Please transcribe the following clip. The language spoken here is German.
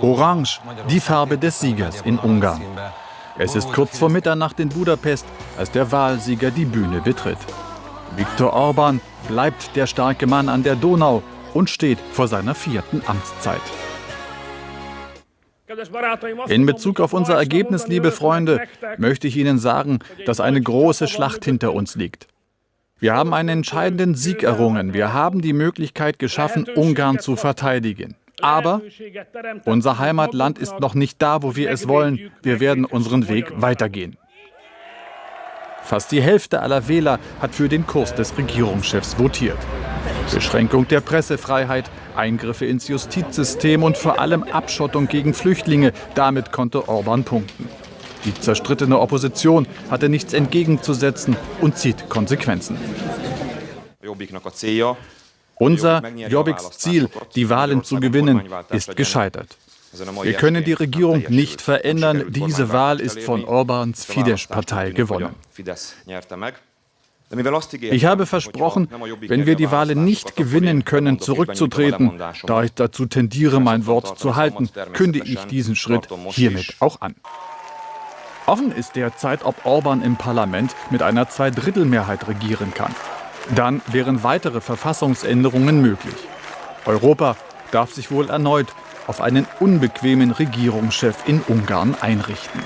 Orange, die Farbe des Siegers in Ungarn. Es ist kurz vor Mitternacht in Budapest, als der Wahlsieger die Bühne betritt. Viktor Orban bleibt der starke Mann an der Donau und steht vor seiner vierten Amtszeit. In Bezug auf unser Ergebnis, liebe Freunde, möchte ich Ihnen sagen, dass eine große Schlacht hinter uns liegt. Wir haben einen entscheidenden Sieg errungen. Wir haben die Möglichkeit geschaffen, Ungarn zu verteidigen. Aber unser Heimatland ist noch nicht da, wo wir es wollen. Wir werden unseren Weg weitergehen. Fast die Hälfte aller Wähler hat für den Kurs des Regierungschefs votiert. Beschränkung der Pressefreiheit, Eingriffe ins Justizsystem und vor allem Abschottung gegen Flüchtlinge. Damit konnte Orban punkten. Die zerstrittene Opposition hatte nichts entgegenzusetzen und zieht Konsequenzen. Unser Jobbiks Ziel, die Wahlen zu gewinnen, ist gescheitert. Wir können die Regierung nicht verändern. Diese Wahl ist von Orbans Fidesz-Partei gewonnen. Ich habe versprochen, wenn wir die Wahlen nicht gewinnen können, zurückzutreten. Da ich dazu tendiere, mein Wort zu halten, kündige ich diesen Schritt hiermit auch an. Offen ist derzeit, ob Orban im Parlament mit einer Zweidrittelmehrheit regieren kann. Dann wären weitere Verfassungsänderungen möglich. Europa darf sich wohl erneut auf einen unbequemen Regierungschef in Ungarn einrichten.